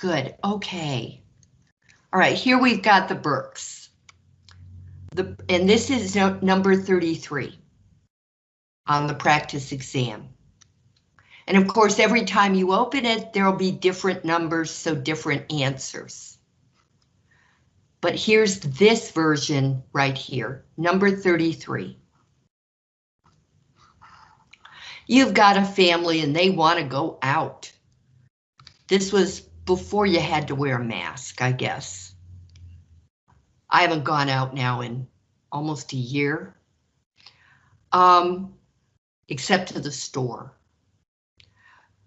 Good, okay. All right, here we've got the Burks. The, and this is no, number 33 on the practice exam. And of course, every time you open it, there'll be different numbers, so different answers. But here's this version right here, number 33. You've got a family and they want to go out. This was before you had to wear a mask, I guess. I haven't gone out now in almost a year. Um, except to the store.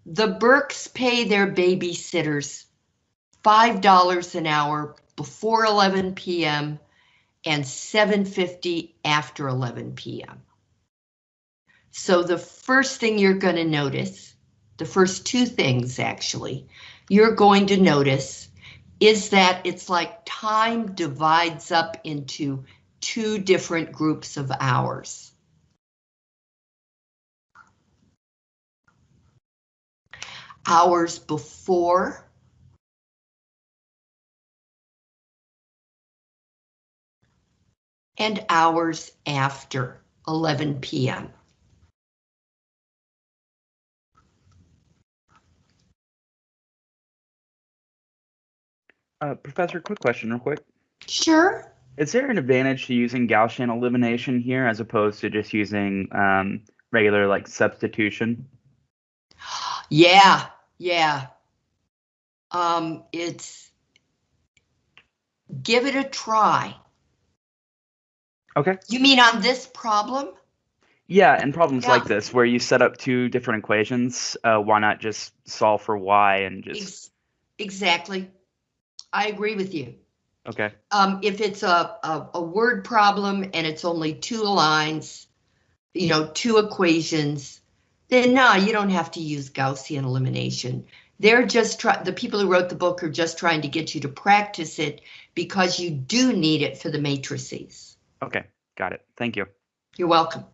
The Burks pay their babysitters $5 an hour before 11 p.m. and 7.50 after 11 p.m. So the first thing you're going to notice, the first two things actually, you're going to notice is that it's like time divides up into two different groups of hours. Hours before and hours after 11 p.m. Uh, Professor, quick question real quick. Sure. Is there an advantage to using Gaussian elimination here as opposed to just using um, regular like substitution? Yeah, yeah. Um, it's give it a try. Okay. You mean on this problem? Yeah, and problems Yeah. like this where you set up two different equations, uh, why not just solve for y and just Ex- Exactly. I agree with you. okay? Um, if it's a, a, a word problem and it's only two lines, you know, two equations, then no, you don't have to use Gaussian elimination. They're just try, the people who wrote the book are just trying to get you to practice it because you do need it for the matrices. Okay, got it. Thank you. You're welcome.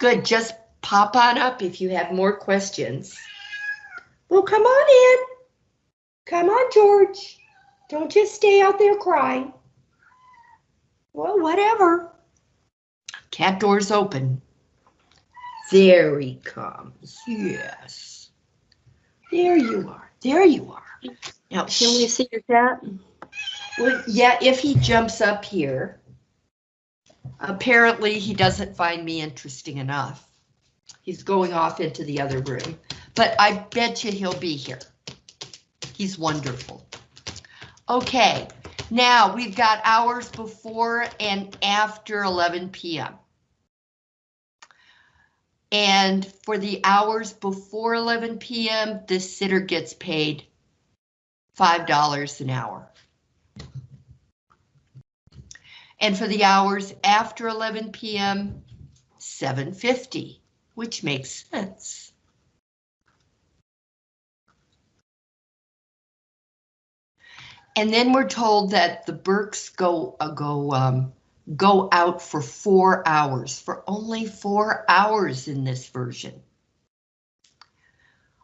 Good, just pop on up if you have more questions. Well, come on in. Come on, George. Don't just stay out there crying. Well, whatever. Cat door's open. There he comes. Yes. There you are. There you are. Now, Can we see your cat? well, yeah, if he jumps up here. Apparently, he doesn't find me interesting enough. He's going off into the other room, but I bet you he'll be here. He's wonderful. Okay, now we've got hours before and after 11 p.m. And for the hours before 11 p.m., the sitter gets paid $5 an hour. And for the hours after 11 p.m., 750, which makes sense. And then we're told that the Burks go uh, go um, go out for four hours, for only four hours in this version.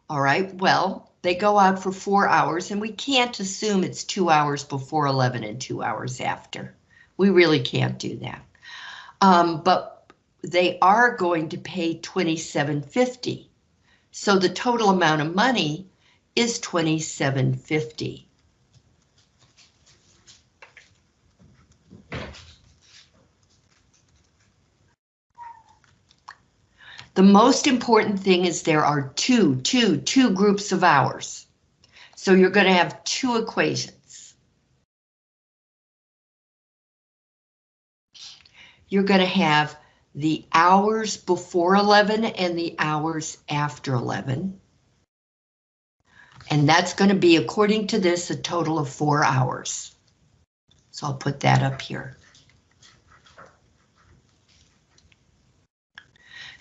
All right, well, they go out for four hours and we can't assume it's two hours before 11 and two hours after. We really can't do that. Um, but they are going to pay 27.50. So the total amount of money is 27.50. The most important thing is there are two, two, two groups of hours. So you're going to have two equations. You're going to have the hours before 11 and the hours after 11. And that's going to be, according to this, a total of four hours. So I'll put that up here.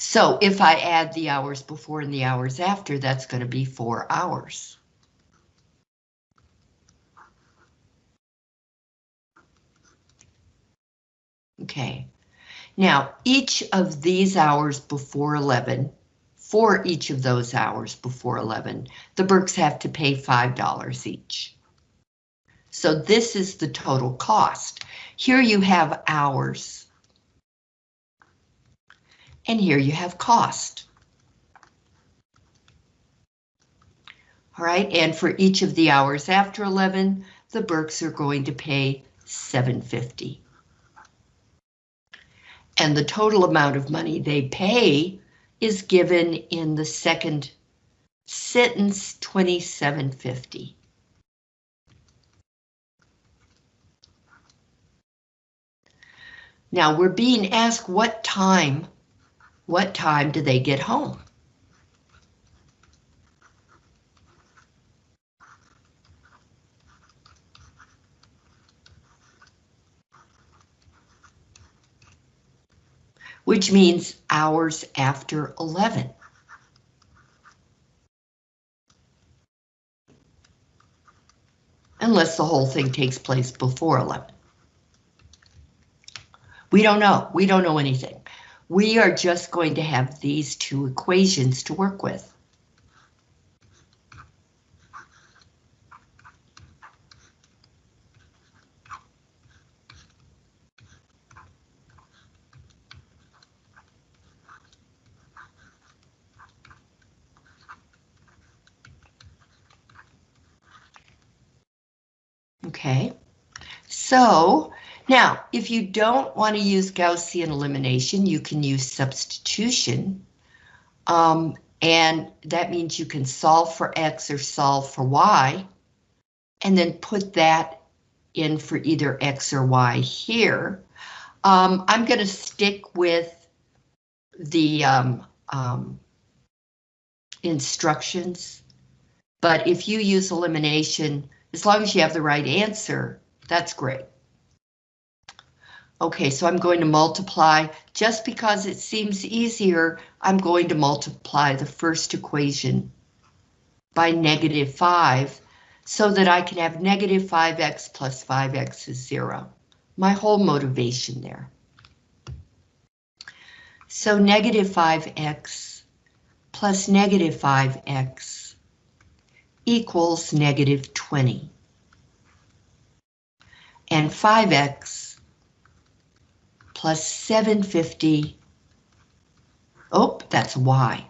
So if I add the hours before and the hours after, that's going to be four hours. Okay, now each of these hours before 11 for each of those hours before 11, the Burks have to pay $5 each. So this is the total cost. Here you have hours. And here you have cost. All right, and for each of the hours after 11, the Burks are going to pay 750. And the total amount of money they pay is given in the second sentence 2750. Now we're being asked what time, what time do they get home? which means hours after 11. Unless the whole thing takes place before 11. We don't know. We don't know anything. We are just going to have these two equations to work with. Okay, so now if you don't want to use Gaussian elimination, you can use substitution. Um, and that means you can solve for X or solve for Y. And then put that in for either X or Y here. Um, I'm going to stick with the um, um, instructions. But if you use elimination, as long as you have the right answer, that's great. Okay, so I'm going to multiply, just because it seems easier, I'm going to multiply the first equation by negative 5, so that I can have negative 5x plus 5x is 0. My whole motivation there. So negative 5x plus negative 5x equals negative 20. And 5x plus 750, oh, that's y.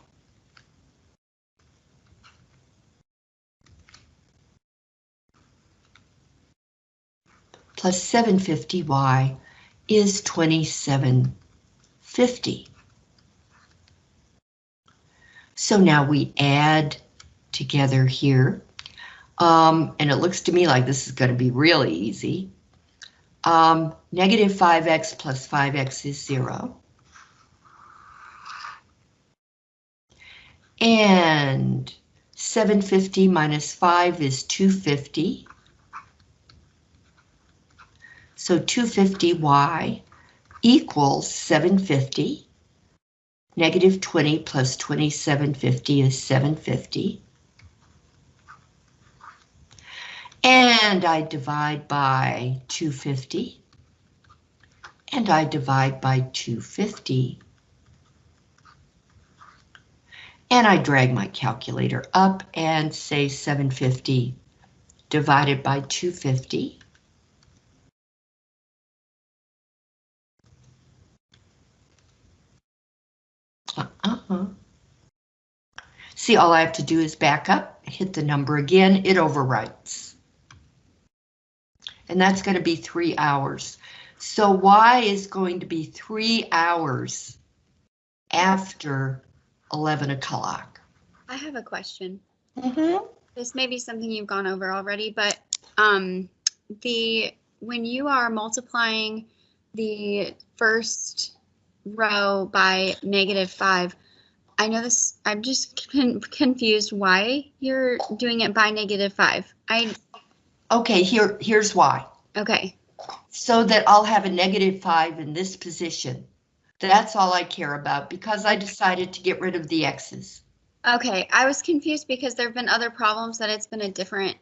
Plus 750y is 2750. So now we add together here. Um, and it looks to me like this is going to be really easy. Um, negative 5x plus 5x is 0. And 750 minus 5 is 250. So 250y equals 750. Negative 20 plus 2750 is 750. And I divide by 250. And I divide by 250. And I drag my calculator up and say 750 divided by 250. Uh-uh. See, all I have to do is back up, hit the number again, it overwrites. And that's going to be three hours. So Y is going to be three hours after 11 o'clock. I have a question. Mm-hmm. This may be something you've gone over already, but um, the when you are multiplying the first row by negative five, I know this. I'm just con confused why you're doing it by negative five. I Okay, here, here's why. okay. So that I'll have a negative five in this position. That's all I care about because I decided to get rid of the X's. Okay, I was confused because there have been other problems that it's been a different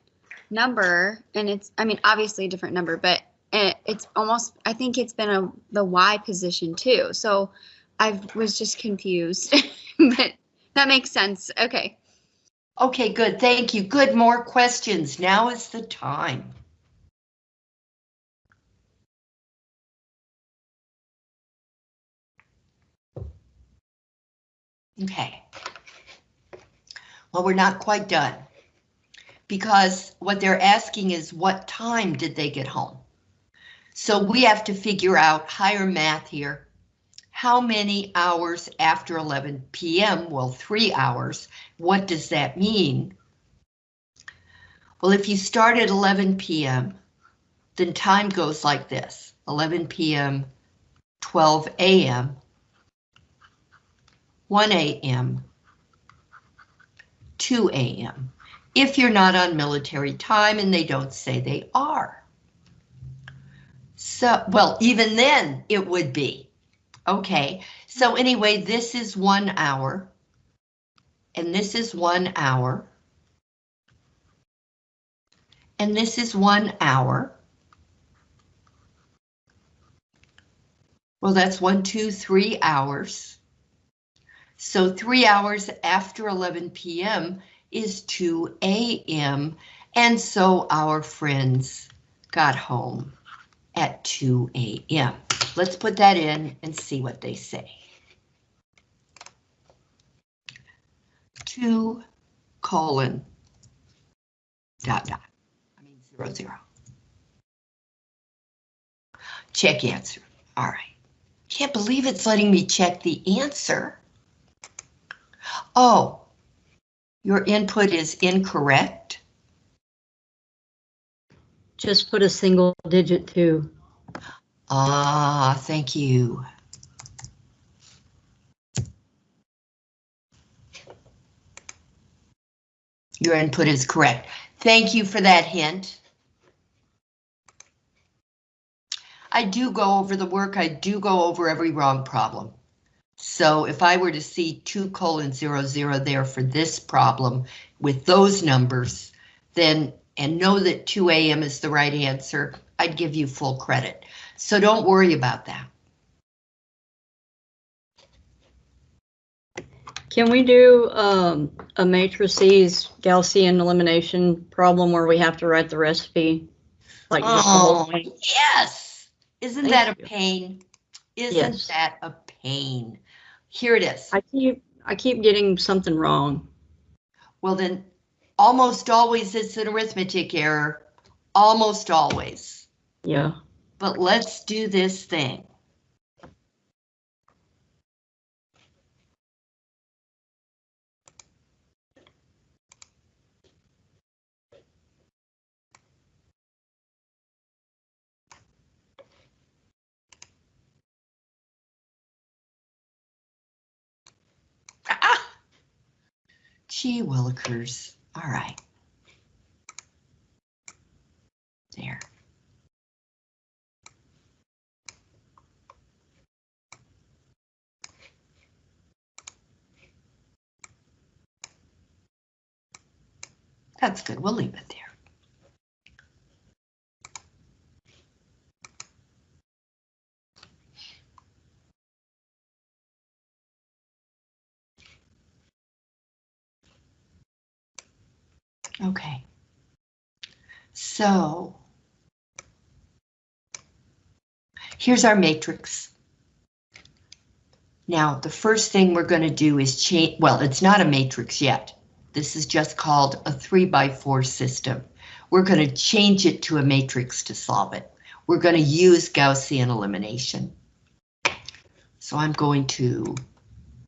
number, and it's, I mean, obviously a different number, but it, it's almost, I think it's been a the Y position too. So I was just confused, but That makes sense. Okay. Okay, good, thank you. Good, more questions. Now is the time. Okay. Well, we're not quite done. Because what they're asking is what time did they get home? So we have to figure out higher math here. How many hours after 11 PM? Well, three hours. What does that mean? Well, if you start at 11 PM, then time goes like this, 11 PM, 12 AM, 1 AM, 2 AM. If you're not on military time and they don't say they are. So, well, even then it would be. Okay, so anyway, this is one hour. And this is one hour. And this is one hour. Well, that's one, two, three hours. So three hours after 11 p.m. is 2 a.m. And so our friends got home at 2 a.m. Let's put that in and see what they say. 2 colon dot dot. I mean zero zero. Check answer. All right. Can't believe it's letting me check the answer. Oh, your input is incorrect. Just put a single digit two. Ah, thank you. Your input is correct. Thank you for that hint. I do go over the work, I do go over every wrong problem. So if I were to see two colon zero zero there for this problem with those numbers, then and know that 2 a.m. is the right answer, I'd give you full credit. So don't worry about that. Can we do um, a matrices Gaussian elimination problem where we have to write the recipe? Like Oh, yes. Isn't Thank that a pain? Isn't Yes. that a pain? Here it is. I keep I keep getting something wrong. Well, then, almost always it's an arithmetic error. Almost always. Yeah. But let's do this thing. Ah! Gee willikers. All right. There. That's good. We'll leave it there. Okay. So here's our matrix. Now, the first thing we're going to do is change, well, it's not a matrix yet. This is just called a three by four system. We're going to change it to a matrix to solve it. We're going to use Gaussian elimination. So I'm going to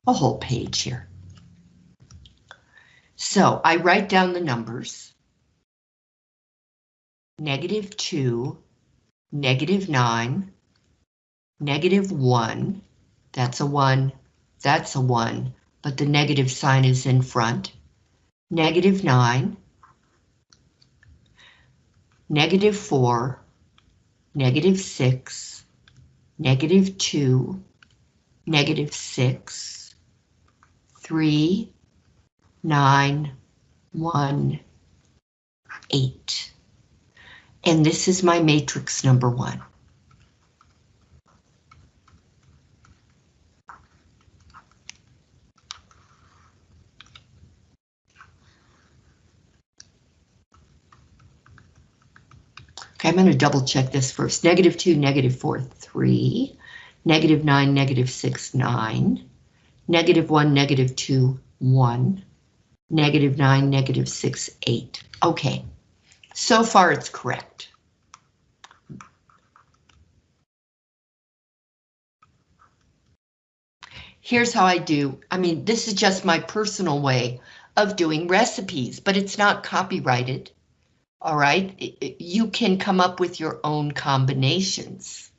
a whole page here. So I write down the numbers. Negative two, negative nine, negative one, that's a one, that's a one, but the negative sign is in front. Negative nine, negative four, negative six, negative two, negative six, three, nine, one, eight. And this is my matrix number one. Okay, I'm going to double check this first. Negative 2, negative 4, 3. Negative 9, negative 6, 9. Negative 1, negative 2, 1. Negative 9, negative 6, 8. Okay, so far it's correct. Here's how I do. I mean, this is just my personal way of doing recipes, but it's not copyrighted. All right, you can come up with your own combinations.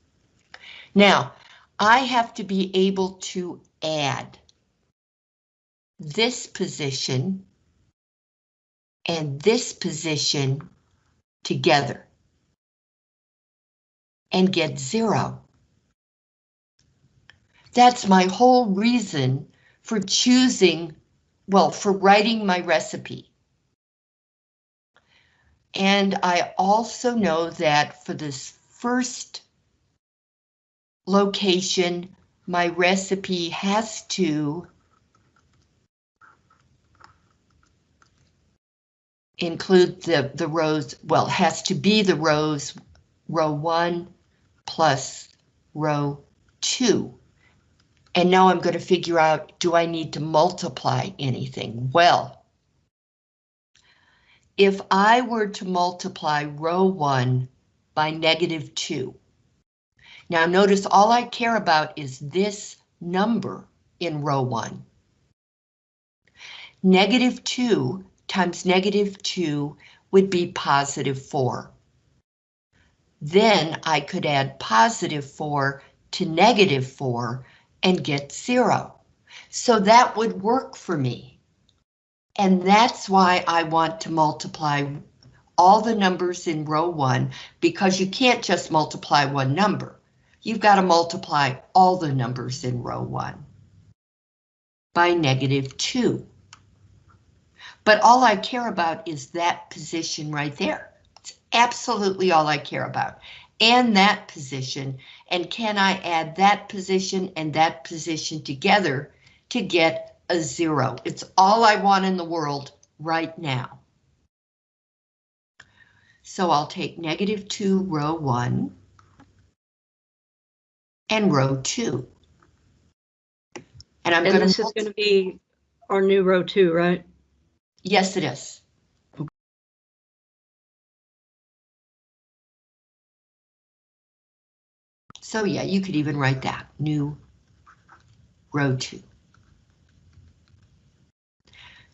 Now, I have to be able to add this position and this position together and get zero. That's my whole reason for choosing, well, for writing my recipe. And I also know that for this first location, my recipe has to include the, the rows, well, has to be the rows, row one plus row two. And now I'm going to figure out, do I need to multiply anything? Well, if I were to multiply row one by negative two, now notice all I care about is this number in row one. Negative two times negative two would be positive four. Then I could add positive four to negative four and get zero. So that would work for me. And that's why I want to multiply all the numbers in row one, because you can't just multiply one number. You've got to multiply all the numbers in row one by negative two. But all I care about is that position right there. It's absolutely all I care about. And that position, and can I add that position and that position together to get a zero? It's all I want in the world right now. So I'll take negative two row one and row two. And I'm And going this is gonna be our new row two, right? yes, it is. So yeah, you could even write that, new row two.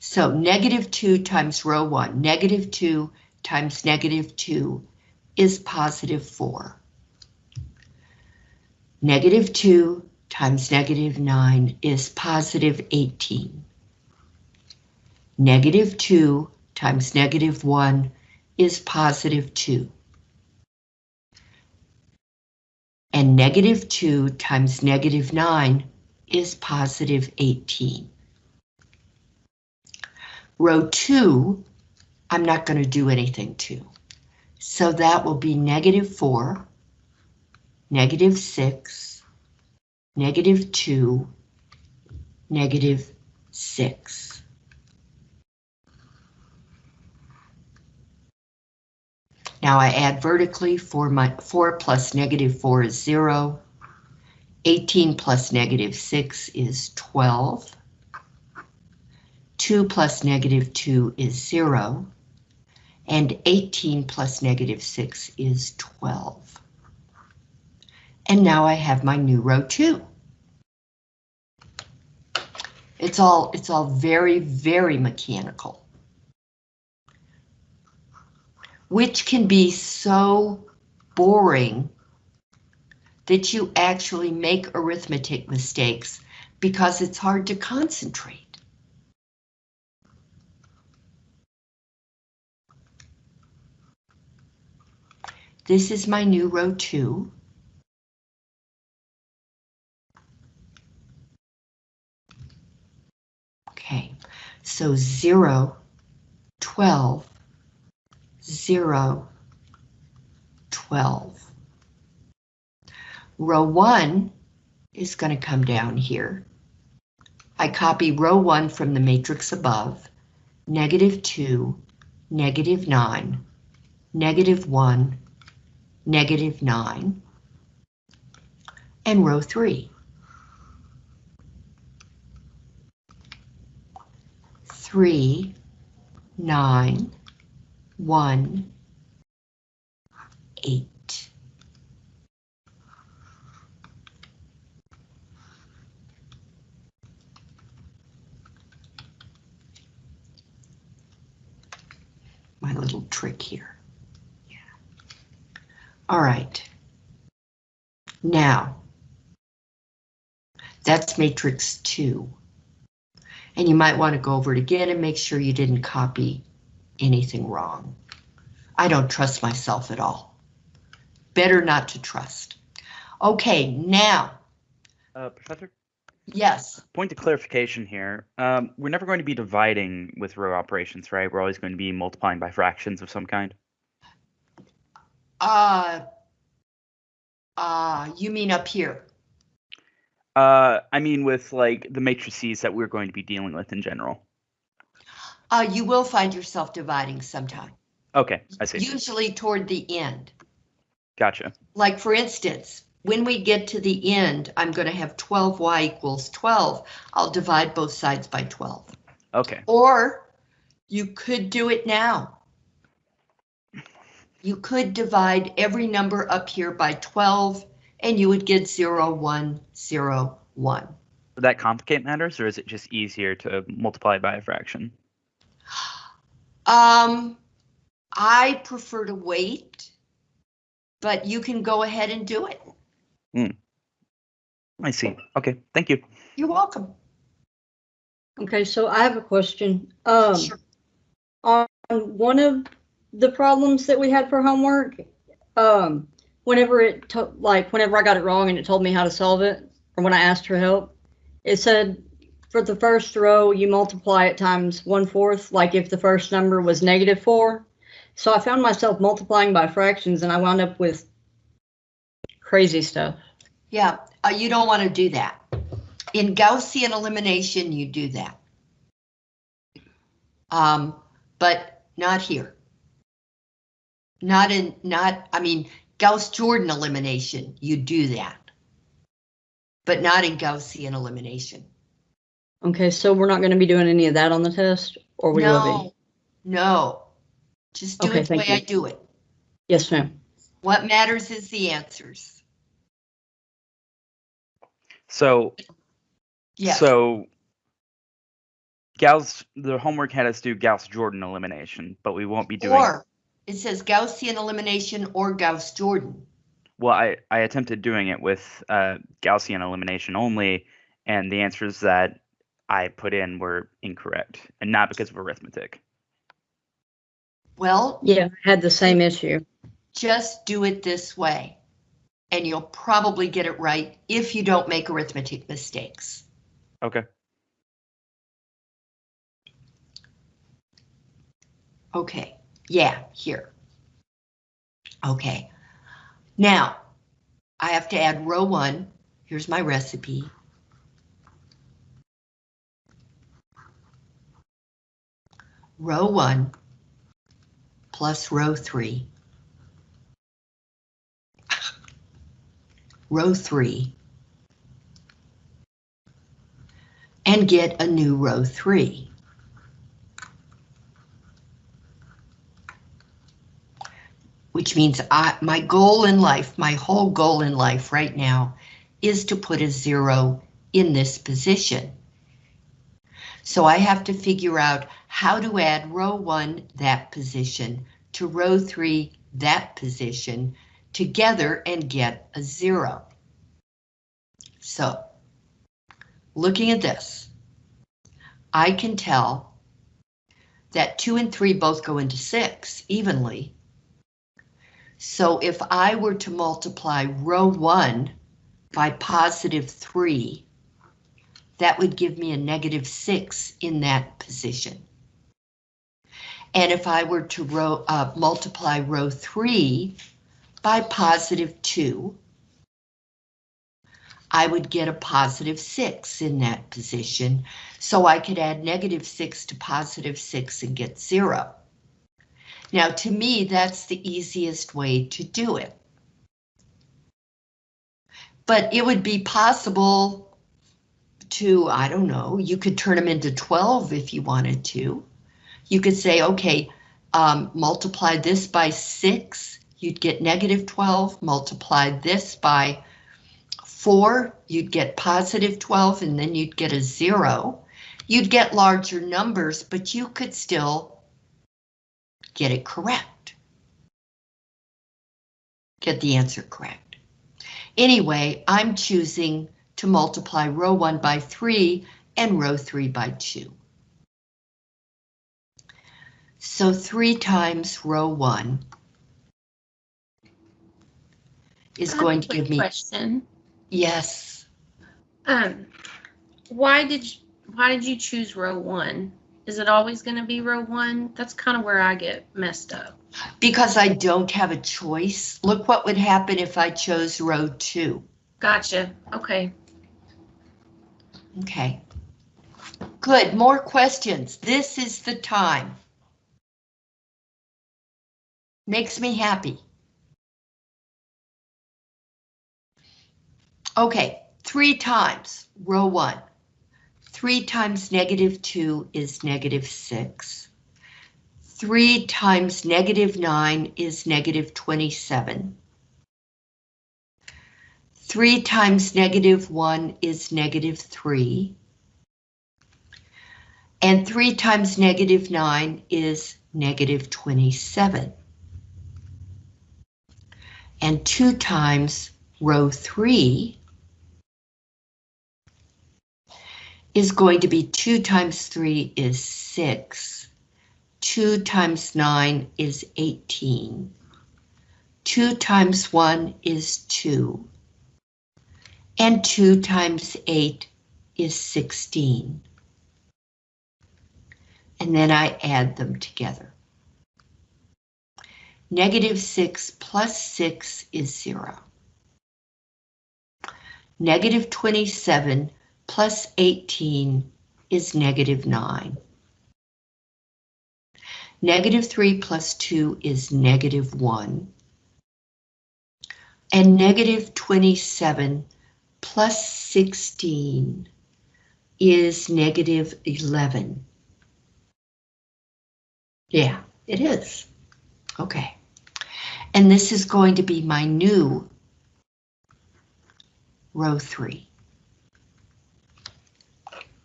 So negative two times row one, negative two times negative two is positive four. Negative two times negative nine is positive 18. Negative two times negative one is positive two. And negative 2 times negative 9 is positive 18. Row 2, I'm not going to do anything to. So that will be negative 4, negative 6, negative 2, negative 6. Now I add vertically, 4, my, 4 plus negative 4 is 0. 18 plus negative 6 is 12. 2 plus negative 2 is 0. And 18 plus negative 6 is 12. And now I have my new row 2. It's all, it's all very, very mechanical. which can be so boring that you actually make arithmetic mistakes because it's hard to concentrate. This is my new row two. Okay, so 0, 12, 0, 12. Row 1 is going to come down here. I copy row 1 from the matrix above, negative 2, negative 9, negative 1, negative 9, and row 3. 3, 9, 1, 8. My little trick here. All right. Now, that's matrix 2. And you might want to go over it again and make sure you didn't copy anything wrong. I don't trust myself at all. Better not to trust. Okay, now, Uh, Professor, yes, point of clarification here. Um, we're never going to be dividing with row operations, right? We're always going to be multiplying by fractions of some kind. Uh, uh, you mean up here? Uh, I mean, with like the matrices that we're going to be dealing with in general. Uh, you will find yourself dividing sometime, Okay, I see. usually toward the end. Gotcha. Like for instance, when we get to the end, I'm going to have 12y equals 12. I'll divide both sides by 12. Okay. Or you could do it now. You could divide every number up here by 12 and you would get 0, 1, 0, 1. Would that complicate matters, or is it just easier to multiply by a fraction? Um, I prefer to wait, but you can go ahead and do it. I see. Okay, thank you. You're welcome. Okay, so I have a question. Um, Sure. on one of the problems that we had for homework, um, whenever it to, like whenever I got it wrong and it told me how to solve it, or when I asked for help, it said for the first row you multiply it times one fourth, like if the first number was negative four. So I found myself multiplying by fractions and I wound up with crazy stuff. Yeah, uh, you don't want to do that. In Gaussian elimination, you do that. Um, but not here. Not in, not, I mean, Gauss-Jordan elimination, you do that. But not in Gaussian elimination. Okay, so we're not going to be doing any of that on the test, or we will be? No, no. Just do Okay, it the way you. I do it. Yes, ma'am. What matters is the answers. So, Yeah. so Gauss, the homework had us do Gauss-Jordan elimination, but we won't be doing. Or it says Gaussian elimination or Gauss-Jordan. Well, I, I attempted doing it with uh, Gaussian elimination only, and the answers that I put in were incorrect, and not because of arithmetic. Well, Yeah, I had the same issue. just do it this way. And you'll probably get it right if you don't make arithmetic mistakes. Okay. Okay, yeah, here. Okay, now I have to add row one. Here's my recipe. Row one plus row three. Row three. And get a new row three. Which means I, my goal in life, my whole goal in life right now is to put a zero in this position. So I have to figure out how to add row one, that position, to row three, that position, together and get a zero. So, looking at this, I can tell that two and three both go into six evenly. So if I were to multiply row one by positive three, that would give me a negative six in that position. And if I were to row, uh, multiply row three by positive two, I would get a positive six in that position. So I could add negative six to positive six and get zero. Now, to me, that's the easiest way to do it. But it would be possible to, I don't know, you could turn them into 12 if you wanted to. You could say, okay, um, multiply this by six, you'd get negative 12, multiply this by four, you'd get positive 12, and then you'd get a zero. You'd get larger numbers, but you could still get it correct. Get the answer correct. Anyway, I'm choosing to multiply row 1 by 3 and row 3 by 2. So 3 times row 1 is I have a going to give me, Question. yes, Um, why did you, why did you choose row one? Is it always gonna be row one? That's kind of where I get messed up. because I don't have a choice. Look what would happen if I chose row 2. Gotcha. Okay. Okay. Good, more questions. This is the time. Makes me happy. Okay, three times, row one. Three times negative two is negative six. Three times negative nine is negative 27. Three times negative one is negative three. And three times negative nine is negative 27. And two times row three is going to be two times three is six. Two times nine is 18. Two times one is two. And two times eight is 16. And then I add them together. Negative 6 plus 6 is 0. Negative 27 plus 18 is negative 9. Negative 3 plus 2 is negative 1. And negative 27 plus 16 is negative 11. Yeah, it is. Okay. And this is going to be my new row three.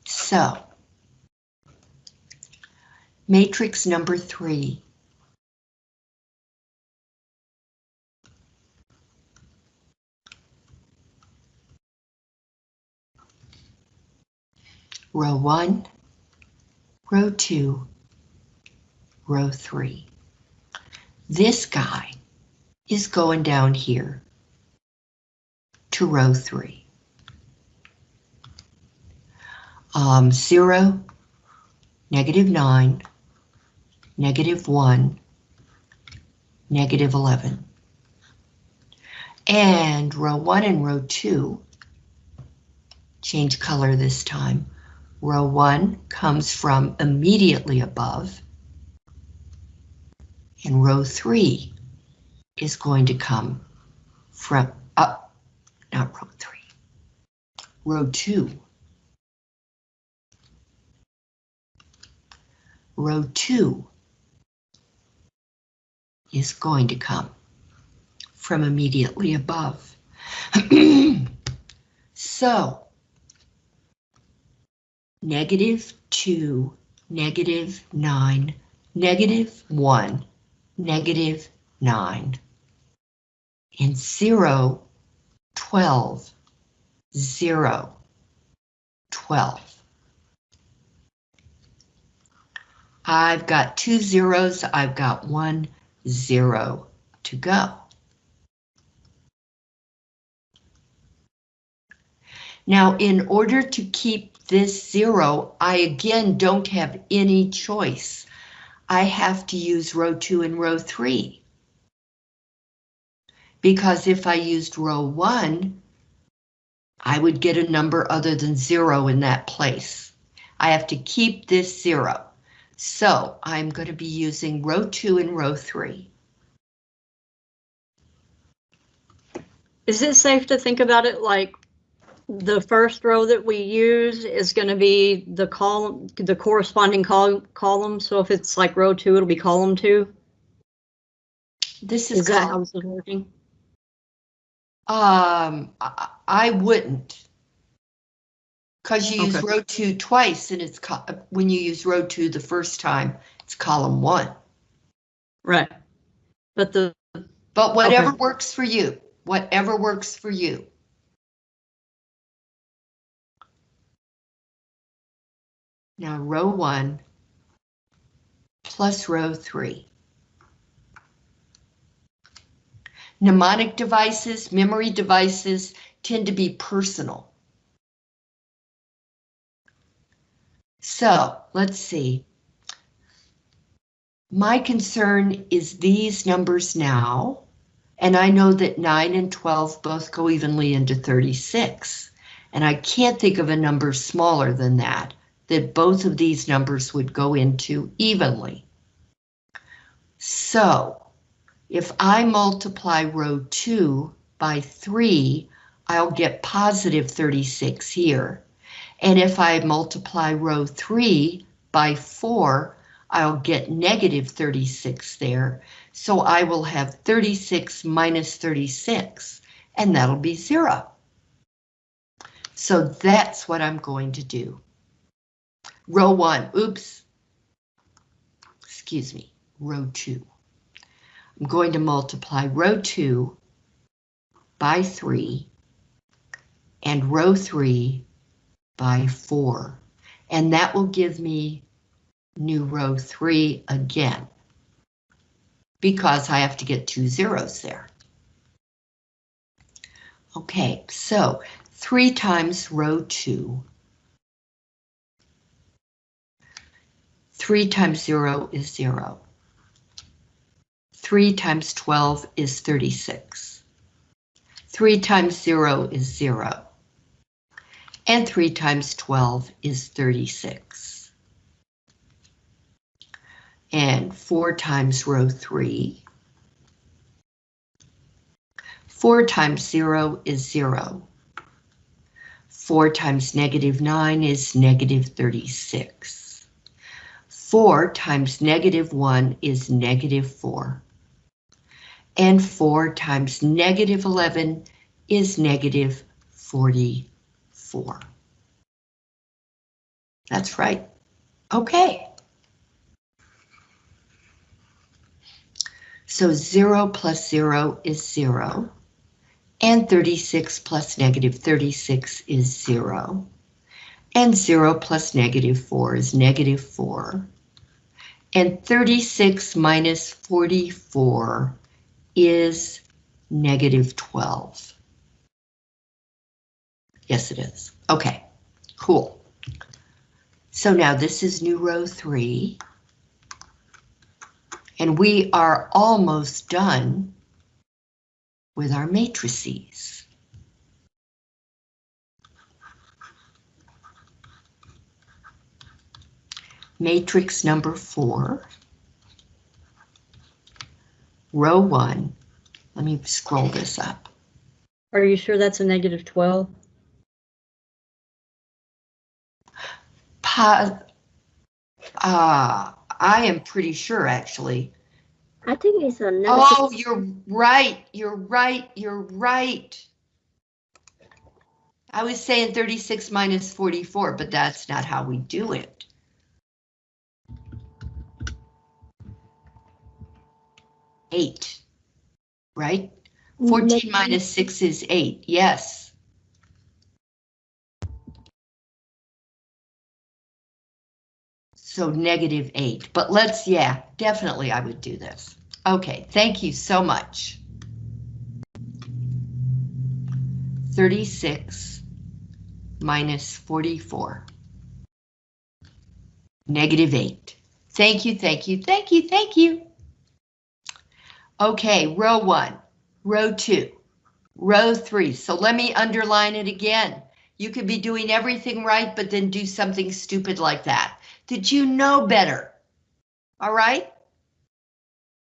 So, matrix number three. Row one, row two, row three. This guy is going down here to row three. Um, zero, negative nine, negative one, negative 11. And row one and row two, change color this time. Row one comes from immediately above. And row three is going to come from up, not row three, row two. Row two is going to come from immediately above. so, negative two, negative nine, negative one, negative 9, and 0, 12, 0, 12. I've got two zeros, I've got one zero to go. Now, in order to keep this zero, I again don't have any choice. I have to use row two and row three. Because if I used row one, I would get a number other than zero in that place. I have to keep this zero. So I'm going to be using row two and row three. Is it safe to think about it like the first row that we use is going to be the column, the corresponding col- column? So if it's like row two, it'll be column two? This is Is that how this is working? um, I, I wouldn't. Cause you use Okay. row two twice and it's, when you use row two the first time, it's column one. Right. But the, But whatever Okay. works for you, whatever works for you. Now row one plus row three. Mnemonic devices, memory devices tend to be personal. So let's see. My concern is these numbers now. And I know that 9 and 12 both go evenly into 36. And I can't think of a number smaller than that, that both of these numbers would go into evenly. So if I multiply row 2 by 3, I'll get positive 36 here. And if I multiply row 3 by 4, I'll get negative 36 there. So I will have 36 minus 36, and that'll be zero. So that's what I'm going to do. Row one, oops. Excuse me, row two. I'm going to multiply row two by three and row three by four. And that will give me new row three again because I have to get two zeros there. Okay, so three times row two. Three times zero is zero. Three times 12 is 36. Three times zero is zero. And three times 12 is 36 and 4 times row 3. 4 times 0 is 0. 4 times negative 9 is negative 36. 4 times negative 1 is negative 4. And 4 times negative 11 is negative 44. That's right. Okay. So 0 plus 0 is 0, and 36 plus negative 36 is 0, and 0 plus negative 4 is negative 4, and 36 minus 44 is negative 12. Yes, it is. Okay, cool. So now this is new row 3. And we are almost done with our matrices. Matrix number four. Row one. Let me scroll this up. are you sure that's a negative 12? Pa, uh, I am pretty sure actually. I think it's a negative. Oh, you're right, you're right, you're right. I was saying 36 minus 44, but that's not how we do it. Eight, right? 14 negative- minus 6 is 8, yes. So negative 8, but let's, yeah, definitely I would do this. Okay, thank you so much. 36 minus 44. Negative 8. Thank you, thank you, thank you, thank you. Okay, row 1, row 2, row 3. So let me underline it again. You could be doing everything right, but then do something stupid like that. Did you know better? All right?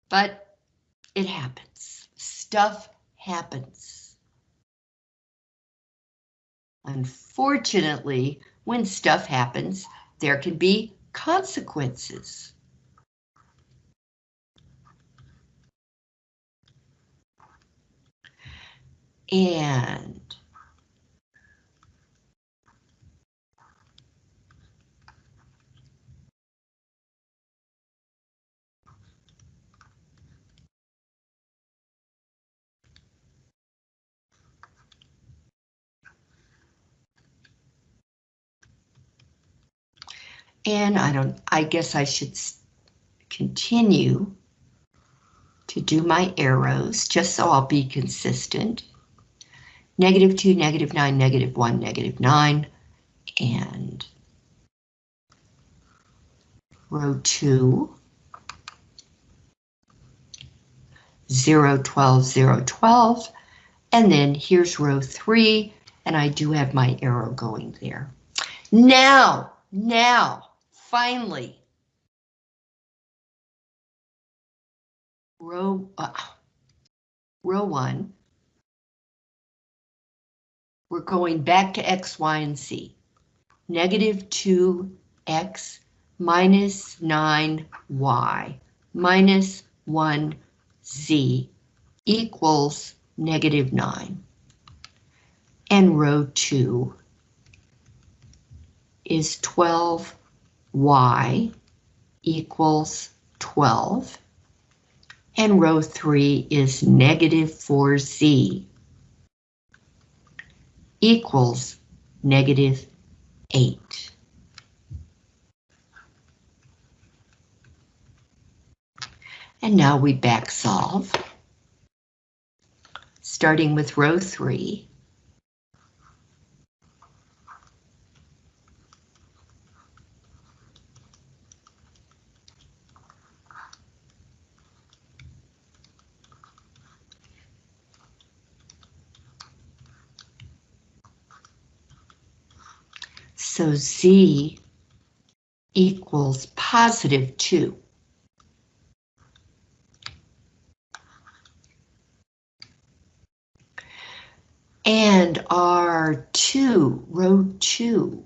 But it happens. Stuff happens. Unfortunately, when stuff happens, there can be consequences. And And I don't, I guess I should continue to do my arrows, just so I'll be consistent. Negative two, negative nine, negative one, negative nine, and row two. Zero, twelve, zero, twelve, and then here's row three, and I do have my arrow going there. Now, now, finally. Row, uh, row one. We're going back to X, Y, and Z. Negative two X minus nine Y minus one Z equals negative nine. And row two is 12y equals 12. And row 3 is negative 4z equals negative 8. And now we back solve. Starting with row 3. So Z equals positive 2. And R2, row 2.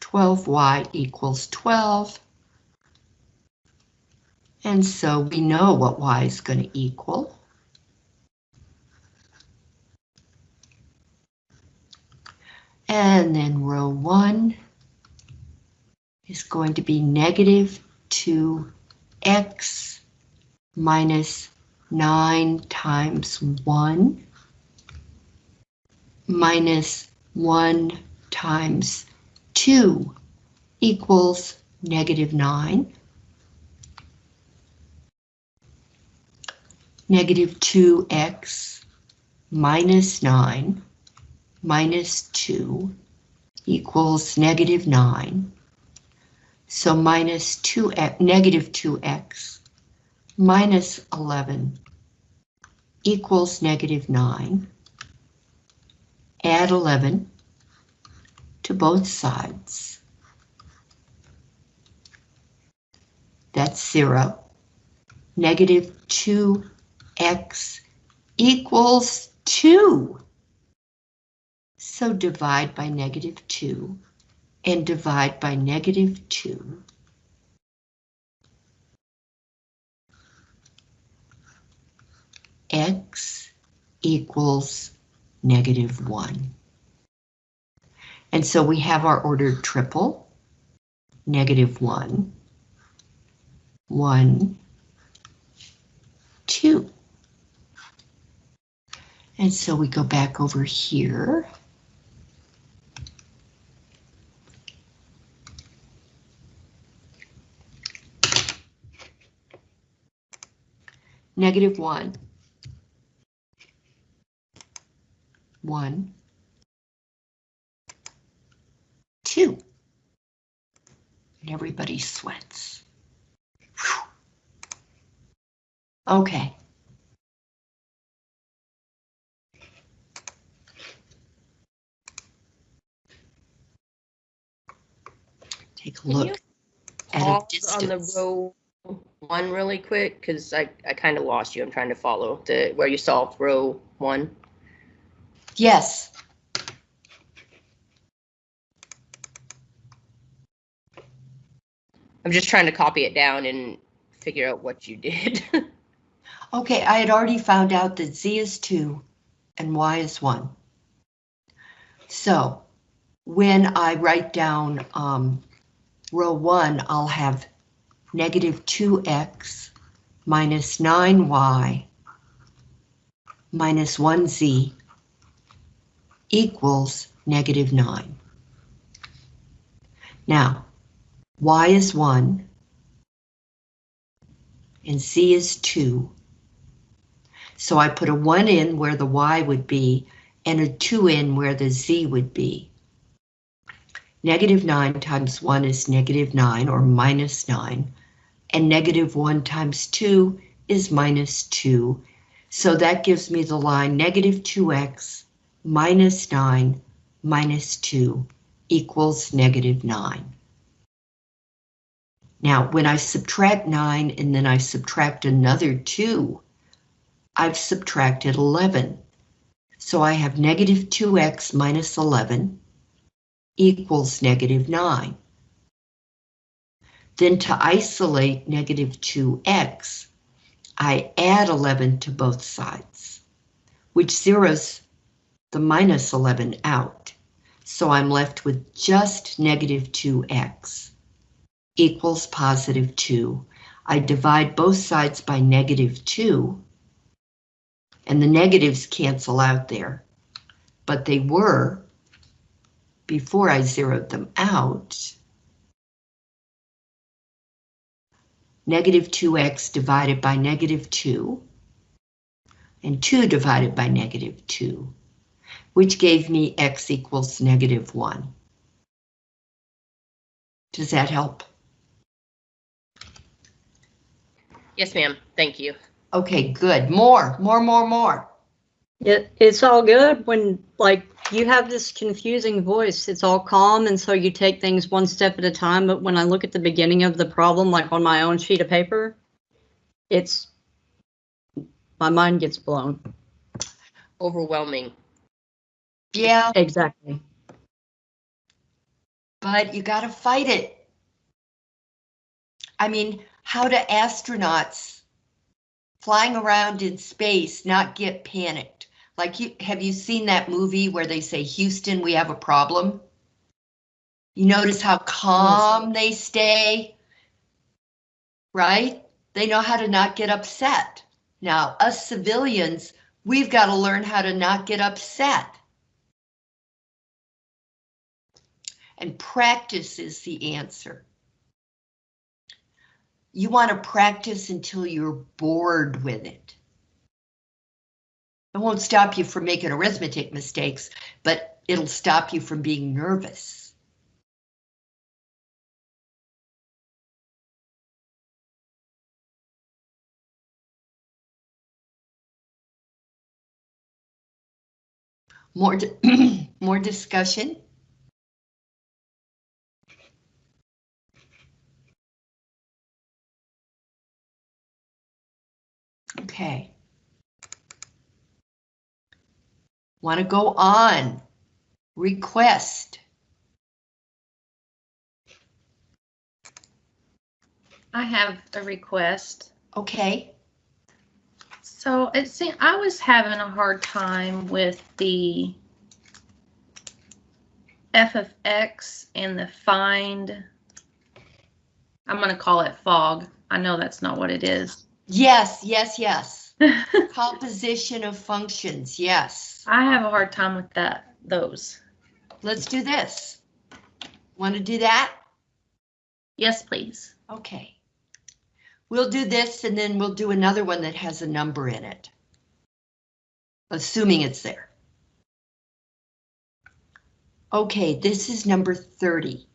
12y equals 12. And so we know what y is going to equal. And then row one is going to be negative 2x minus 9 times 1 minus 1 times 2 equals negative 9. Negative 2x minus 9 minus 2 equals negative 9. So minus 2x, negative 2x minus 11 equals negative 9. Add 11 to both sides. That's 0. Negative 2x equals 2. So divide by negative 2 and divide by negative 2. X equals negative 1. And so we have our ordered triple, negative 1, 1, 2. And so we go back over here. Negative 1. 1. 2. And everybody sweats. Whew. Okay. Take a look at a pause on the distance. row one really quick? Because I, I kind of lost you. I'm trying to follow the where you solved row one. Yes, I'm just trying to copy it down and figure out what you did. okay, I had already found out that Z is 2 and Y is 1. So when I write down um, row 1, I'll have negative 2x minus 9y minus 1z equals negative 9. Now, y is 1 and z is 2. So I put a 1 in where the y would be and a 2 in where the z would be. Negative 9 times 1 is negative 9 or minus 9, and negative 1 times 2 is minus 2. So that gives me the line negative 2x minus 9 minus 2 equals negative 9. Now, when I subtract 9 and then I subtract another 2, I've subtracted 11. So I have negative 2x minus 11 equals negative 9. Then to isolate negative 2x, I add 11 to both sides, which zeroes the minus 11 out. So I'm left with just negative 2x equals positive 2. I divide both sides by negative 2, and the negatives cancel out there, but they were before I zeroed them out. Negative 2x divided by negative 2, and 2 divided by negative 2, which gave me x equals negative 1. Does that help? yes, ma'am. Thank you. Okay, good. More, more, more, more. It, it's all good when like you have this confusing voice. It's all calm, and so you take things one step at a time. But when I look at the beginning of the problem, like on my own sheet of paper, it's my mind gets blown. Overwhelming. Yeah, Exactly. but you gotta fight it. I mean, how do astronauts flying around in space not get panicked? Like, you, have you seen that movie where they say, Houston, we have a problem? You notice how calm they stay? Right? They know how to not get upset. Now, us civilians, we've got to learn how to not get upset. And practice is the answer. You want to practice until you're bored with it. It won't stop you from making arithmetic mistakes, but it'll stop you from being nervous. More, di- more discussion? Okay. Want to go on? Request. I have a request. Okay. So it seemed I was having a hard time with the f of x and the find. I'm going to call it fog. I know that's not what it is. Yes, yes, yes. Composition of functions, yes. I have a hard time with that. Those. Let's do this. Want to do that? Yes, please. Okay. We'll do this and then we'll do another one that has a number in it. Assuming it's there. Okay, this is number 30.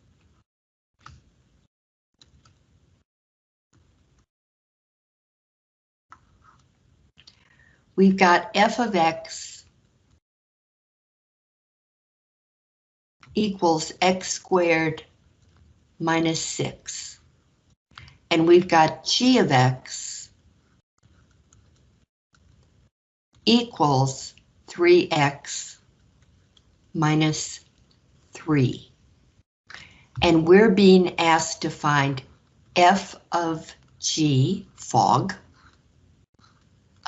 We've got f of x equals x squared minus 6. And we've got g of x equals 3x minus 3. And we're being asked to find f of g, fog,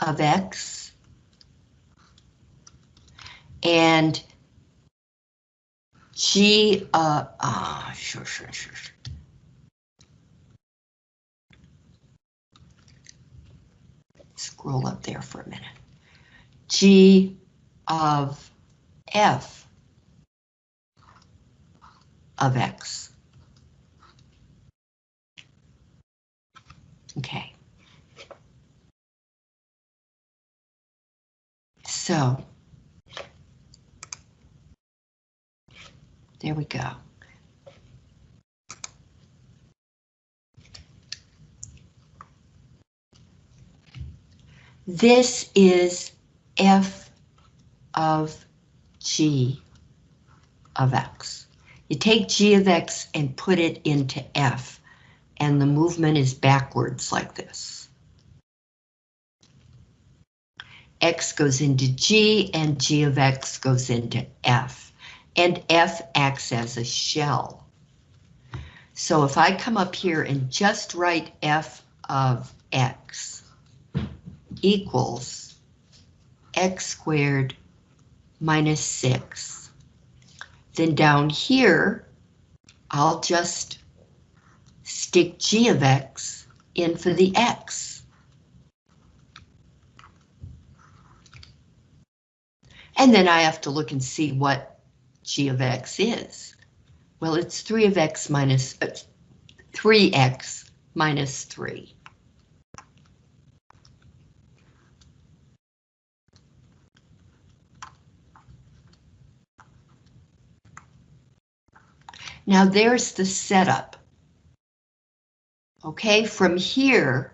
of x, and g, uh, ah, sure, sure, sure, sure. Scroll up there for a minute. G of f of x. Okay. So. There we go. This is f of g of x. You take g of x and put it into f, and the movement is backwards like this. X goes into g, and g of x goes into f, and f acts as a shell. So if I come up here and just write f of x equals x squared minus 6. Then down here, I'll just stick g of x in for the x. And then I have to look and see what g of x is. Well, it's 3 of x minus, uh, 3x minus 3. Now there's the setup. Okay, from here,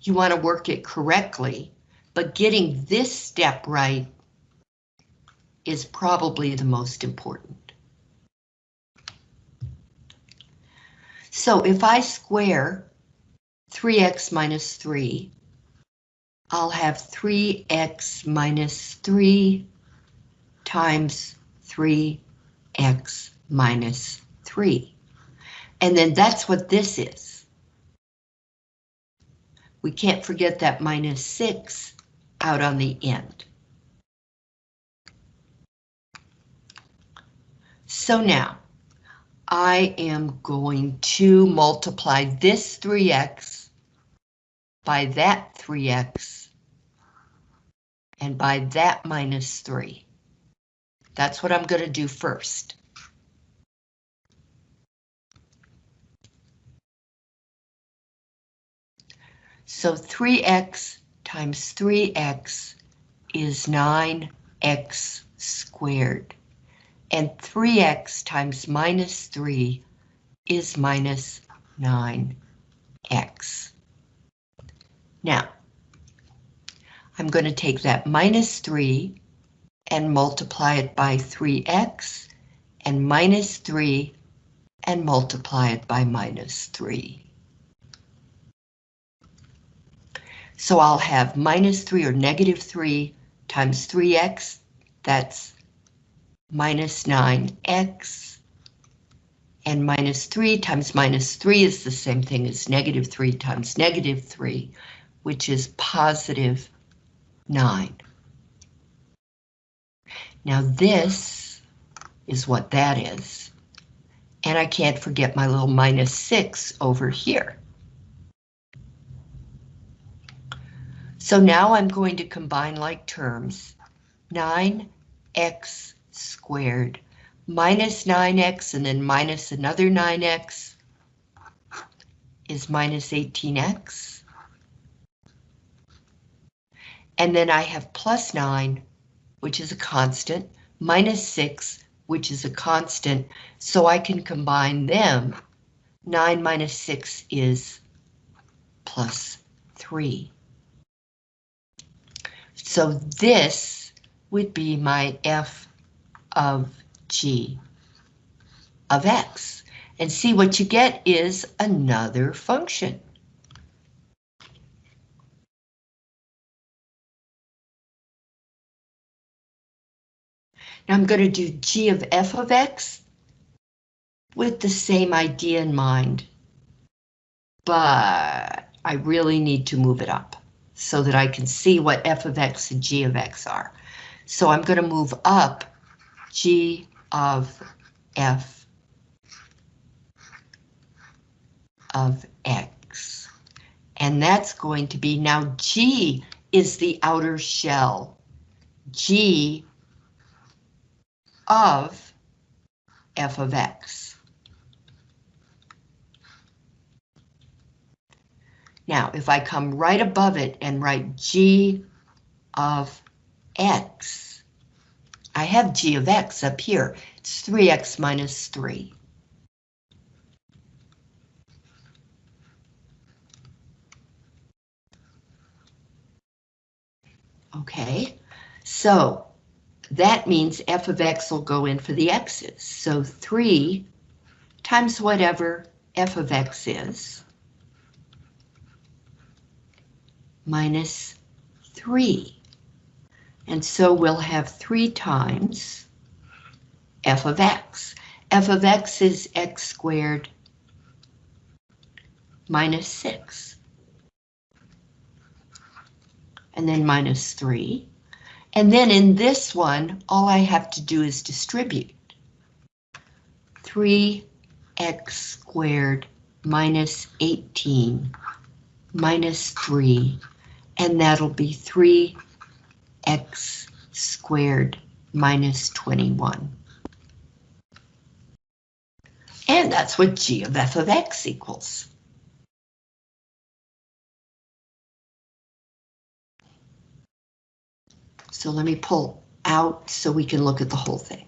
you want to work it correctly, but getting this step right is probably the most important. So if I square 3x minus 3, I'll have 3x minus 3 times 3 x minus 3. And then that's what this is. We can't forget that minus 6 out on the end. So now, I am going to multiply this 3x by that 3x and by that minus 3. That's what I'm going to do first. So 3x times 3x is 9x squared. And 3x times minus 3 is minus 9x. Now, I'm going to take that minus 3 and multiply it by 3x and minus 3 and multiply it by minus 3. So I'll have minus 3 or negative 3 times 3x, that's minus 9x, and minus 3 times minus 3 is the same thing as negative 3 times negative 3, which is positive 9. Now this is what that is. And I can't forget my little minus 6 over here. So now I'm going to combine like terms. 9x squared minus 9x and then minus another 9x is minus 18x. And then I have plus 9 which is a constant, minus 6, which is a constant, so I can combine them. 9 minus 6 is plus 3. So this would be my f of g of x. And see what you get is another function. Now I'm going to do g of f of x with the same idea in mind. But I really need to move it up so that I can see what f of x and g of x are. So I'm going to move up g of f of x. And that's going to be, now g is the outer shell. g of f of x. Now, if I come right above it and write g of x, I have g of x up here. It's 3x minus 3. Okay, so that means f of x will go in for the x's. So 3 times whatever f of x is minus 3. And so we'll have 3 times f of x. f of x is x squared minus 6. And then minus 3. And then in this one, all I have to do is distribute. 3x squared minus 18 minus 3, and that'll be 3x squared minus 21. And that's what g of f of x equals. So let me pull out so we can look at the whole thing.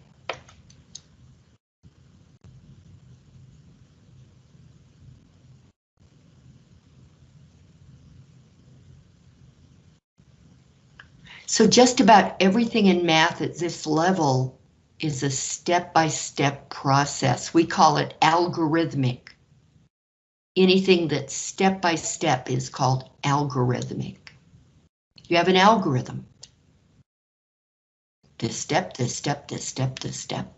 So just about everything in math at this level is a step-by-step process. We call it algorithmic. Anything that's step-by-step is called algorithmic. You have an algorithm. This step, this step, this step, this step.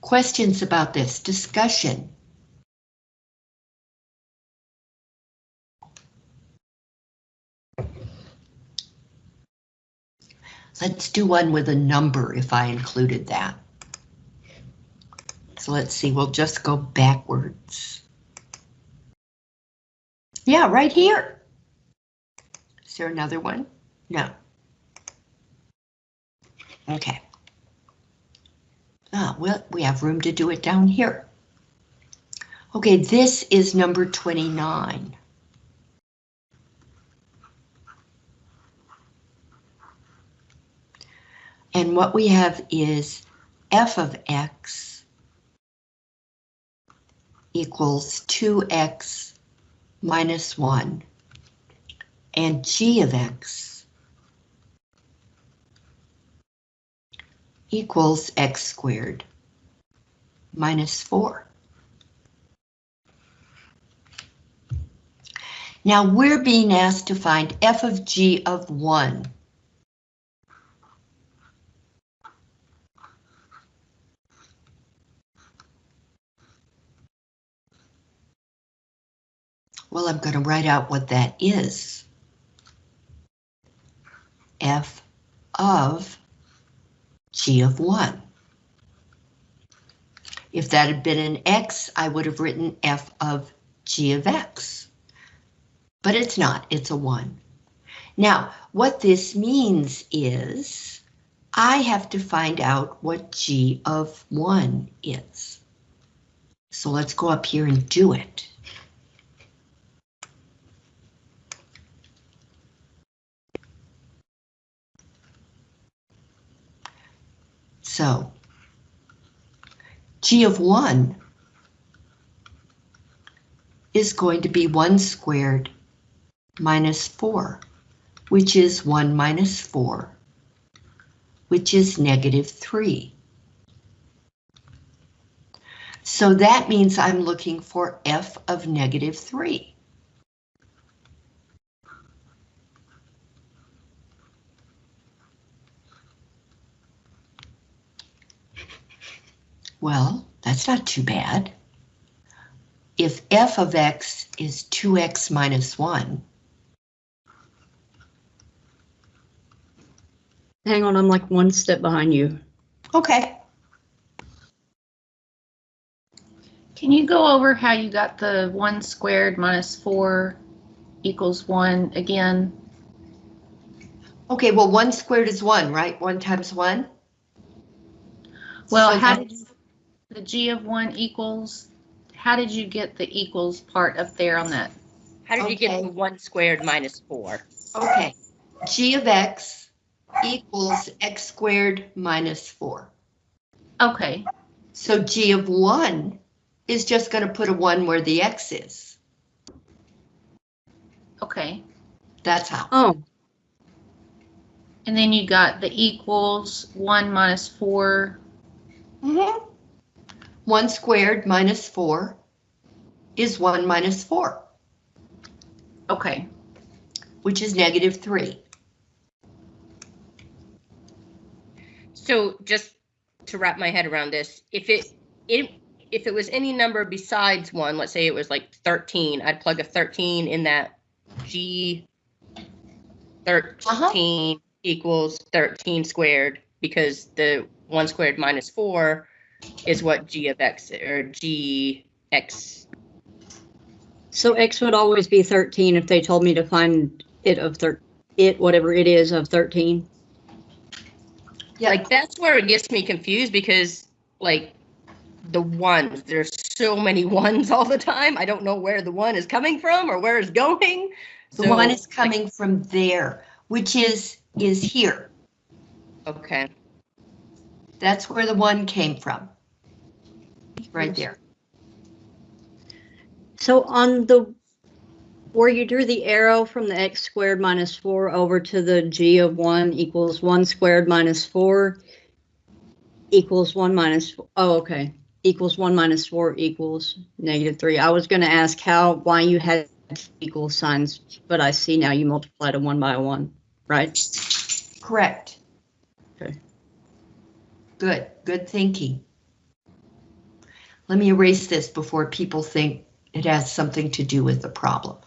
Questions about this discussion? Let's do one with a number if I included that. So let's see, we'll just go backwards. Yeah, right here. Is there another one? No. Okay. Ah, well, we have room to do it down here. Okay, this is number 29. And what we have is f of x equals 2x minus 1 and g of x equals x squared minus 4. Now we're being asked to find f of g of 1. Well, I'm going to write out what that is. F of G of 1. If that had been an X, I would have written F of G of X. But it's not, it's a 1. Now, what this means is I have to find out what G of 1 is. So let's go up here and do it. So g of 1 is going to be 1 squared minus 4, which is 1 minus 4, which is negative 3. So that means I'm looking for f of negative 3. Well, that's not too bad. If f of x is 2x minus 1, Hang on, I'm like one step behind you. okay, Can you go over how you got the one squared minus four equals one again? okay, well, 1 squared is 1, right? 1 times 1? Well, So how did you, the g of one equals, how did you get the equals part up there on that? How did you get Okay. to one squared minus four? Okay, g of x equals x squared minus 4. Okay, So g of 1 is just going to put a 1 where the x is. okay. That's how. Oh, And then you got the equals one minus four. Mhm. 1 squared minus 4 is 1 minus 4, Okay, which is negative 3. So just to wrap my head around this, if it, it, if it was any number besides one, let's say it was like thirteen, I'd plug a thirteen in that G uh-huh. thirteen equals thirteen squared because the one squared minus four is what G of X or G X. so X would always be 13 if they told me to find it of thir, it, whatever it is of 13. Yeah. Like that's where it gets me confused because like the ones, there's so many ones all the time. I don't know where the one is coming from or where it's going. The So, one is like, coming from there, which is, is here. Okay. That's where the 1 came from. Right there. So on the, where you drew the arrow from the x squared minus 4 over to the g of 1 equals 1 squared minus 4 equals 1 minus, oh, okay, equals 1 minus 4 equals negative 3. I was going to ask how, why you had equal signs, but I see now you multiplied a 1 by 1, right? Correct. Okay. Good, good thinking. Let me erase this before people think it has something to do with the problem.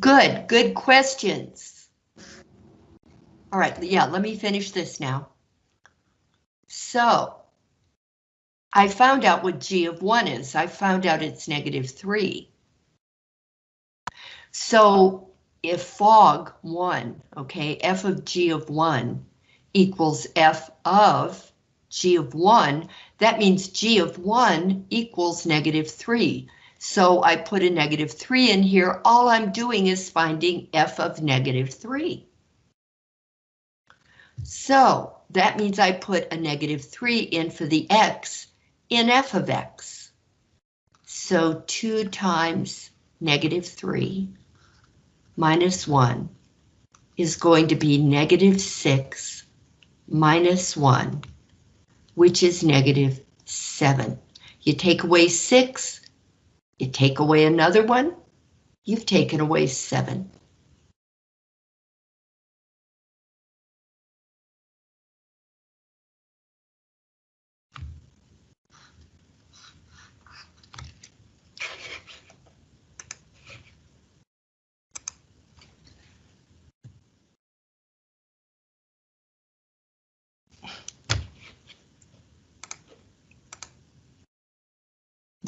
Good, good questions. All right, yeah, let me finish this now. So, I found out what g of 1 is. I found out it's negative 3. So if fog 1, okay, f of g of 1 equals f of g of 1, that means g of 1 equals negative 3. So I put a negative 3 in here. All I'm doing is finding f of negative 3. So that means I put a negative 3 in for the x in f of x. So 2 times negative 3 minus 1 is going to be negative 6 minus 1, which is negative 7. You take away 6, you take away another one, you've taken away 7.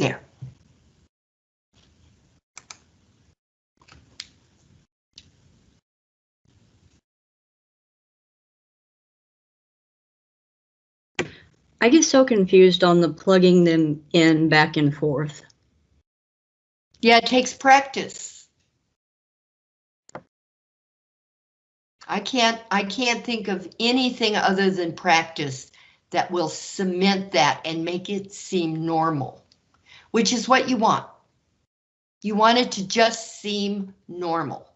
There. I get so confused on the plugging them in back and forth. Yeah, it takes practice. I can't, I can't think of anything other than practice that will cement that and make it seem normal, which is what you want. You want it to just seem normal.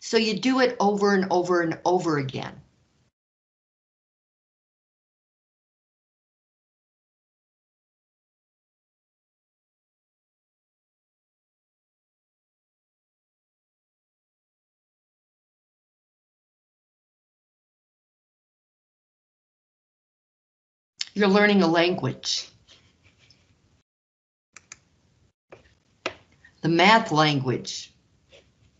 So you do it over and over and over again. You're learning a language. The math language.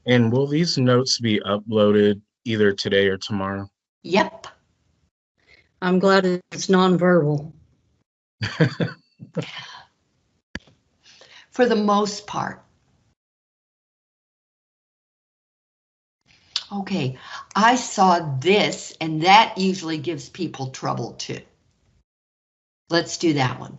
And will these notes be uploaded either today or tomorrow? Yep. I'm glad it's nonverbal. For the most part. Okay, I saw this and that usually gives people trouble too. Let's do that one.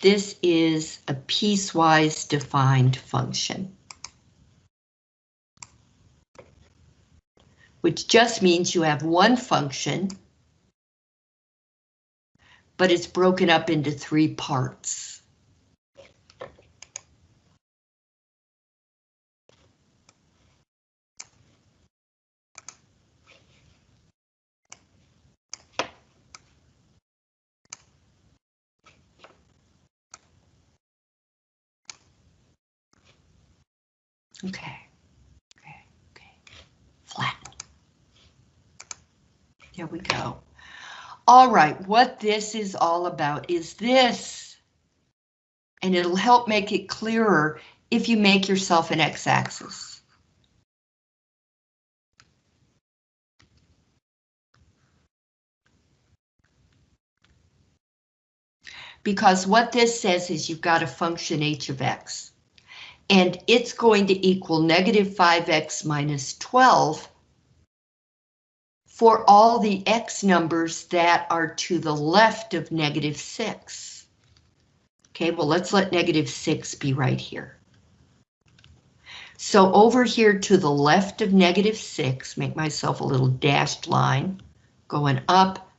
This is a piecewise defined function. Which just means you have one function, but it's broken up into three parts. Okay, okay, okay. Flatten. There we go. All right, what this is all about is this. And it'll help make it clearer if you make yourself an x-axis. Because what this says is you've got a function h of x and it's going to equal negative 5x minus 12 for all the x numbers that are to the left of negative 6. Okay, well, let's let negative 6 be right here. So over here to the left of negative 6, make myself a little dashed line going up.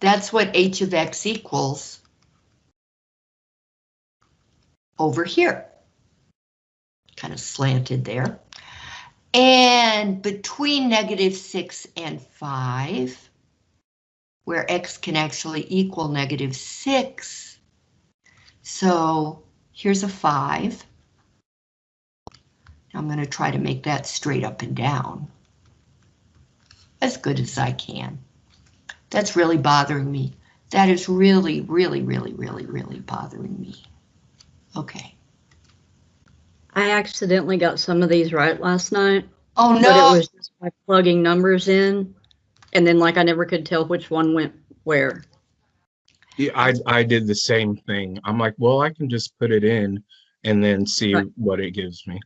That's what h of x equals over here. Kind of slanted there. And between negative 6 and 5, where x can actually equal negative 6, so here's a 5. I'm going to try to make that straight up and down. As good as I can. That's really bothering me. That is really, really, really, really, really bothering me. Okay. I accidentally got some of these right last night, Oh no! but no! it was just by plugging numbers in, and then like I never could tell which one went where. Yeah, I, I did the same thing. I'm like, well, I can just put it in and then see Right. what it gives me.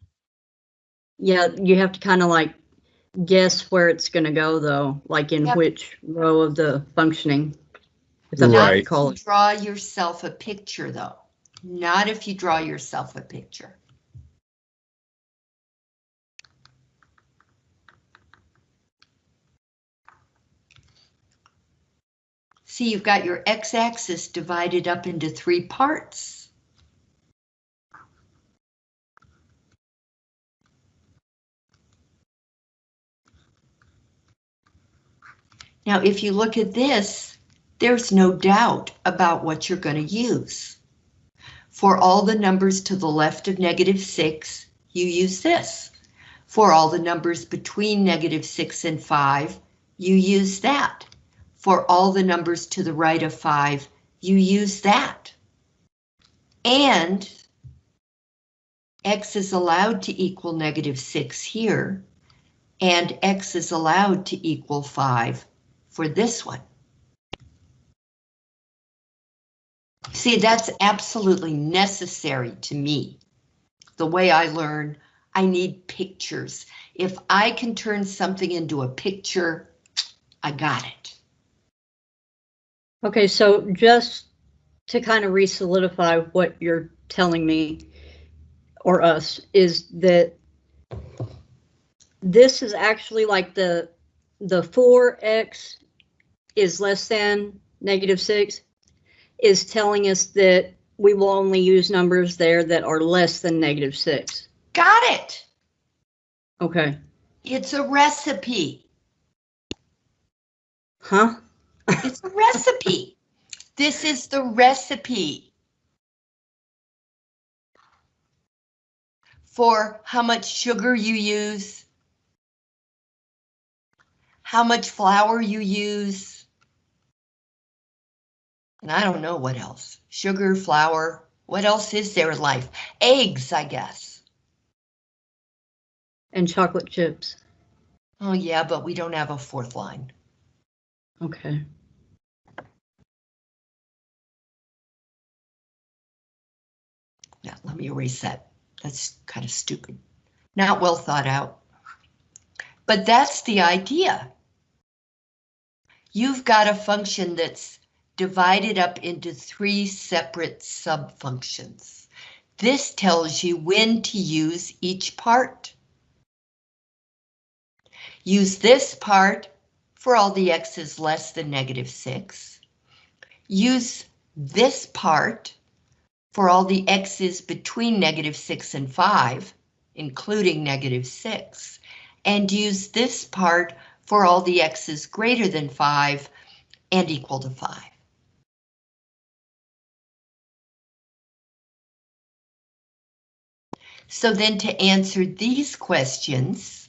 Yeah, you have to kind of like guess where it's going to go though, like in Yep. which row of the functioning. If that's what you Right. call it. draw yourself a picture, though. Not if you draw yourself a picture. See, you've got your x-axis divided up into three parts. Now, if you look at this, there's no doubt about what you're going to use. For all the numbers to the left of negative 6, you use this. For all the numbers between negative 6 and 5, you use that. For all the numbers to the right of 5, you use that. And x is allowed to equal negative 6 here, and x is allowed to equal 5 for this one. See, that's absolutely necessary to me. The way I learn, I need pictures. If I can turn something into a picture, I got it. Okay, so just to kind of re-solidify what you're telling me or us is that this is actually like the the 4x is less than negative 6 is telling us that we will only use numbers there that are less than negative 6. Got it. Okay. It's a recipe. Huh? It's a recipe. This is the recipe. for how much sugar you use, how much flour you use, and I don't know what else. Sugar, flour, what else is there in life? Eggs, I guess. And chocolate chips. Oh yeah, but we don't have a fourth line. Okay. Yeah, let me erase that. That's kind of stupid. Not well thought out. But that's the idea. You've got a function that's divided up into three separate subfunctions. This tells you when to use each part. Use this part for all the x's less than negative 6. Use this part for all the x's between negative 6 and 5, including negative 6, and use this part for all the x's greater than 5 and equal to 5. So then to answer these questions,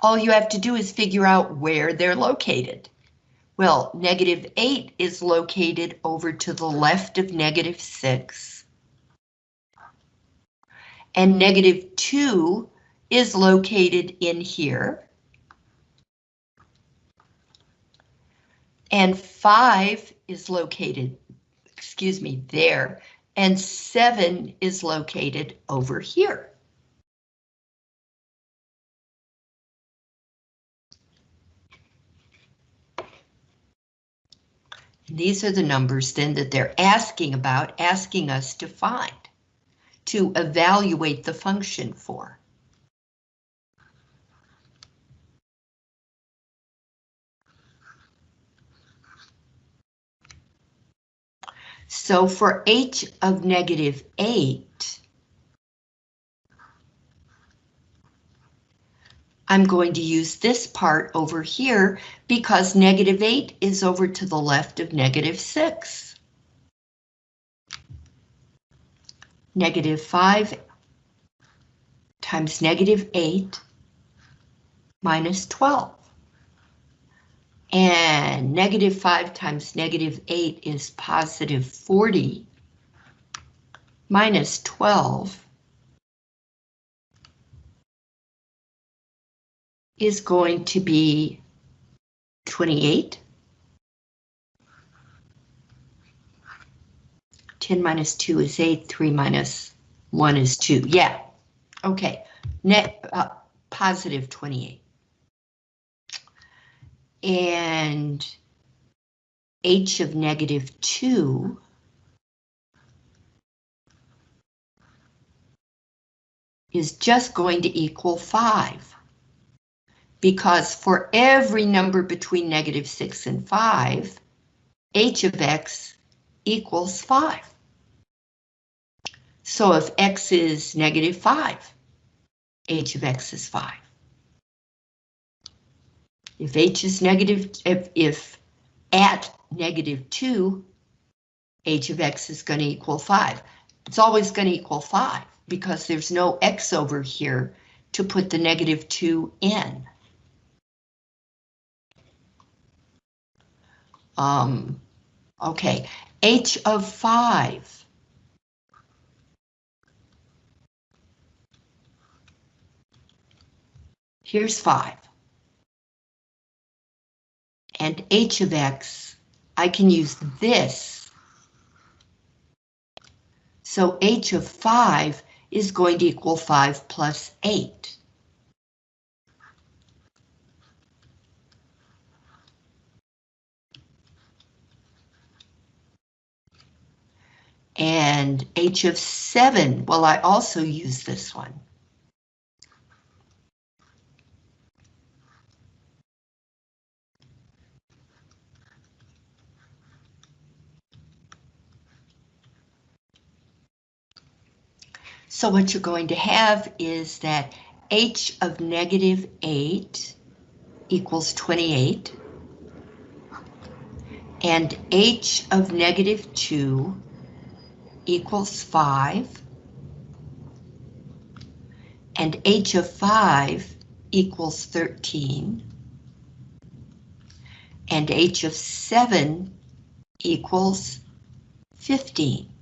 all you have to do is figure out where they're located. Well, negative 8 is located over to the left of negative 6. And negative 2 is located in here. And 5 is located, excuse me, there. And 7 is located over here. These are the numbers then that they're asking about, asking us to find, to evaluate the function for. So for h of negative 8, I'm going to use this part over here because negative 8 is over to the left of negative 6. Negative 5 times negative 8 minus 12. And negative 5 times negative 8 is positive 40 minus 12 is going to be 28. 10 minus 2 is 8, 3 minus 1 is 2. Yeah, okay, net uh, positive 28. And h of negative 2 is just going to equal 5 because for every number between negative 6 and 5, h of x equals 5. So if x is negative 5, h of x is 5. If h is negative, if, if at negative 2, h of x is going to equal 5. It's always going to equal 5 because there's no x over here to put the negative 2 in. Um, okay, h of 5. Here's 5. And h of x, I can use this. So h of 5 is going to equal 5 plus 8. And h of 7, well, I also use this one. So what you're going to have is that h of negative 8 equals 28. And h of negative 2 equals 5. and h of 5 equals 13, and h of 7 equals 15.